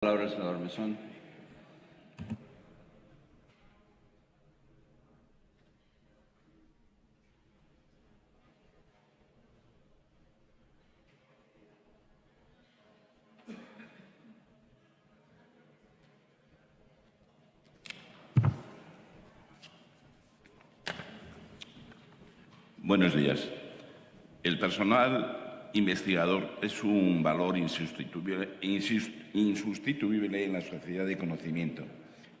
palabra, senador Mesón. Buenos días. El personal investigador es un valor insustituible, insus- insustituible en la sociedad de conocimiento.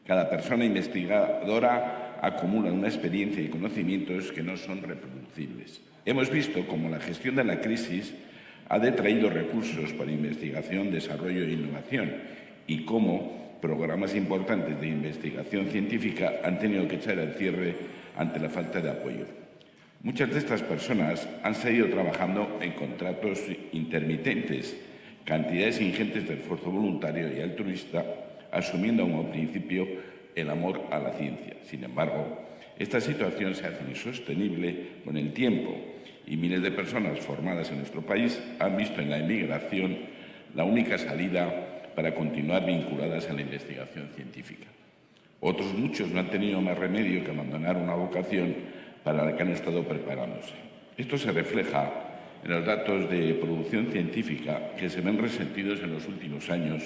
Cada persona investigadora acumula una experiencia y conocimientos que no son reproducibles. Hemos visto cómo la gestión de la crisis ha detraído recursos para investigación, desarrollo e innovación y cómo programas importantes de investigación científica han tenido que echar el cierre ante la falta de apoyo. Muchas de estas personas han seguido trabajando en contratos intermitentes, cantidades ingentes de esfuerzo voluntario y altruista, asumiendo como principio el amor a la ciencia. Sin embargo, esta situación se hace insostenible con el tiempo y miles de personas formadas en nuestro país han visto en la emigración la única salida para continuar vinculadas a la investigación científica. Otros muchos no han tenido más remedio que abandonar una vocación para la que han estado preparándose. Esto se refleja en los datos de producción científica que se ven resentidos en los últimos años.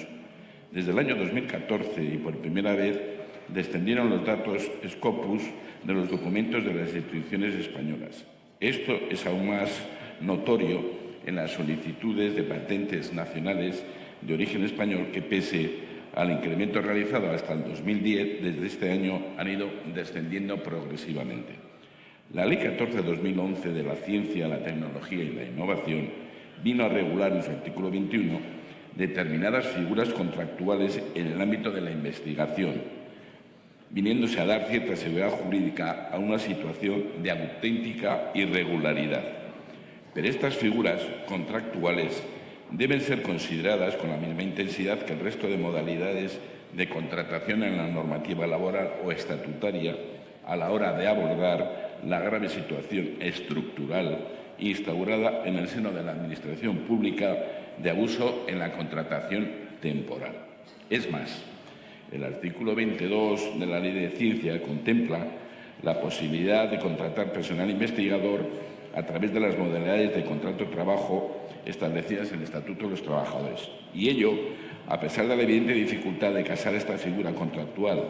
Desde el año 2014 y por primera vez descendieron los datos Scopus de los documentos de las instituciones españolas. Esto es aún más notorio en las solicitudes de patentes nacionales de origen español que pese al incremento realizado hasta el 2010, desde este año han ido descendiendo progresivamente. La Ley 14-2011 de la Ciencia, la Tecnología y la Innovación vino a regular en su artículo 21 determinadas figuras contractuales en el ámbito de la investigación, viniéndose a dar cierta seguridad jurídica a una situación de auténtica irregularidad. Pero estas figuras contractuales deben ser consideradas con la misma intensidad que el resto de modalidades de contratación en la normativa laboral o estatutaria a la hora de abordar la grave situación estructural instaurada en el seno de la Administración Pública de abuso en la contratación temporal. Es más, el artículo 22 de la Ley de Ciencia contempla la posibilidad de contratar personal investigador a través de las modalidades de contrato de trabajo establecidas en el Estatuto de los Trabajadores. Y ello, a pesar de la evidente dificultad de casar esta figura contractual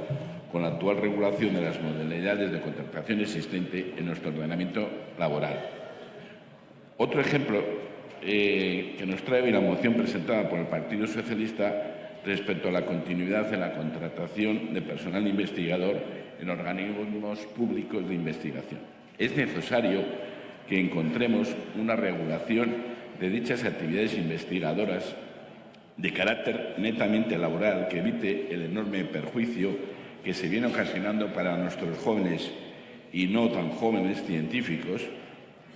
con la actual regulación de las modalidades de contratación existente en nuestro ordenamiento laboral. Otro ejemplo eh, que nos trae hoy la moción presentada por el Partido Socialista respecto a la continuidad en la contratación de personal investigador en organismos públicos de investigación. Es necesario que encontremos una regulación de dichas actividades investigadoras de carácter netamente laboral que evite el enorme perjuicio que se viene ocasionando para nuestros jóvenes y no tan jóvenes científicos,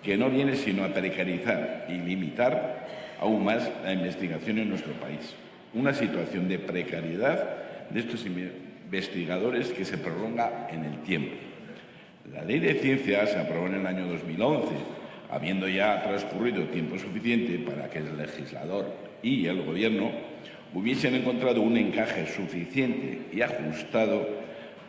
que no viene sino a precarizar y limitar aún más la investigación en nuestro país. Una situación de precariedad de estos investigadores que se prolonga en el tiempo. La ley de ciencia se aprobó en el año 2011, habiendo ya transcurrido tiempo suficiente para que el legislador y el Gobierno hubiesen encontrado un encaje suficiente y ajustado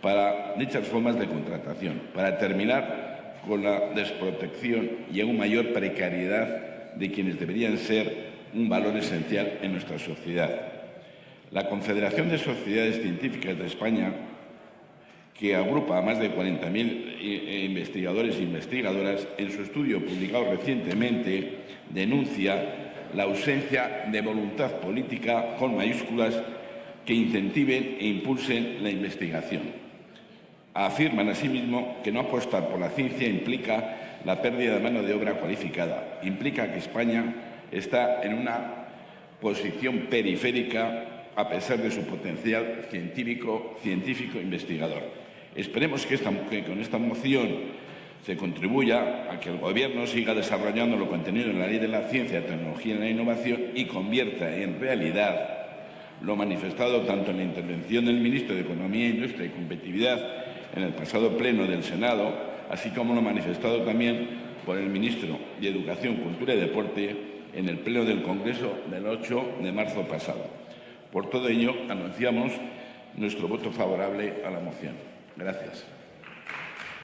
para dichas formas de contratación, para terminar con la desprotección y aún mayor precariedad de quienes deberían ser un valor esencial en nuestra sociedad. La Confederación de Sociedades Científicas de España, que agrupa a más de 40.000 investigadores e investigadoras, en su estudio publicado recientemente denuncia la ausencia de voluntad política con mayúsculas que incentiven e impulsen la investigación. Afirman asimismo que no apostar por la ciencia implica la pérdida de mano de obra cualificada, implica que España está en una posición periférica a pesar de su potencial científico, científico investigador. Esperemos que, con esta moción se contribuya a que el Gobierno siga desarrollando lo contenido en la Ley de la Ciencia, Tecnología y la Innovación y convierta en realidad lo manifestado tanto en la intervención del Ministro de Economía, Industria y Competitividad en el pasado Pleno del Senado, así como lo manifestado también por el Ministro de Educación, Cultura y Deporte en el Pleno del Congreso del 8 de marzo pasado. Por todo ello, anunciamos nuestro voto favorable a la moción. Gracias.